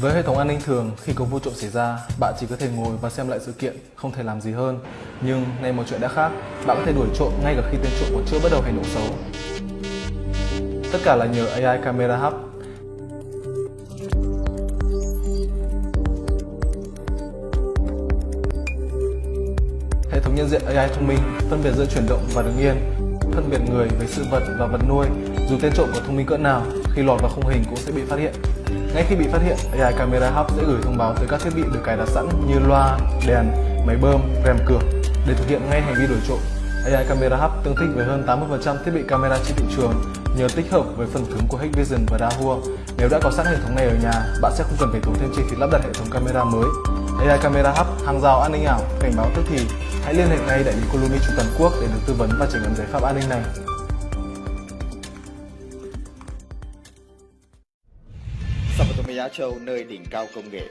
Với hệ thống an ninh thường, khi có vụ trộm xảy ra, bạn chỉ có thể ngồi và xem lại sự kiện, không thể làm gì hơn. Nhưng nay một chuyện đã khác, bạn có thể đuổi trộm ngay cả khi tên trộm còn chưa bắt đầu hành động xấu. Tất cả là nhờ AI Camera Hub. Hệ thống nhận diện AI thông minh phân biệt giữa chuyển động và đứng yên, phân biệt người với sự vật và vật nuôi. Dù tên trộm có thông minh cỡ nào, khi lọt vào khung hình cũng sẽ bị phát hiện. Ngay khi bị phát hiện, AI Camera Hub sẽ gửi thông báo tới các thiết bị được cài đặt sẵn như loa, đèn, máy bơm, rèm cửa để thực hiện ngay hành vi đổi trộm. AI Camera Hub tương thích với hơn 80% thiết bị camera trên thị trường nhờ tích hợp với phần cứng của Hikvision và Dahua. Nếu đã có sẵn hệ thống này ở nhà, bạn sẽ không cần phải tốn thêm chi phí lắp đặt hệ thống camera mới. AI Camera Hub, hàng rào an ninh ảo, cảnh báo tức thì. Hãy liên hệ ngay đại lý Columi trên toàn quốc để được tư vấn và trải nghiệm giải pháp an ninh này. Sapatomiya Châu nơi đỉnh cao công nghệ.